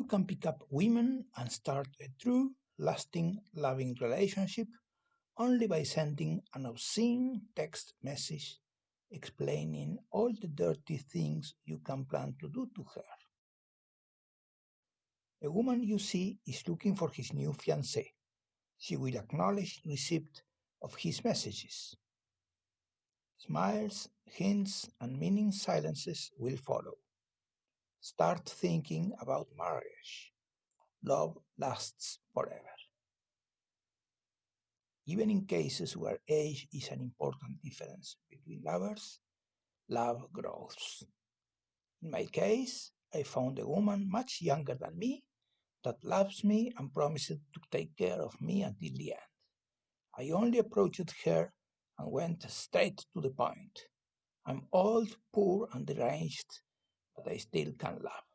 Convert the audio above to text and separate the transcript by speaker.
Speaker 1: You can pick up women and start a true, lasting, loving relationship only by sending an obscene text message explaining all the dirty things you can plan to do to her. A woman you see is looking for his new fiancée. She will acknowledge receipt of his messages. Smiles, hints, and meaning silences will follow. Start thinking about marriage. Love lasts forever. Even in cases where age is an important difference between lovers, love grows. In my case, I found a woman much younger than me that loves me and promised to take care of me until the end. I only approached her and went straight to the point. I'm old, poor, and deranged, but I still can love.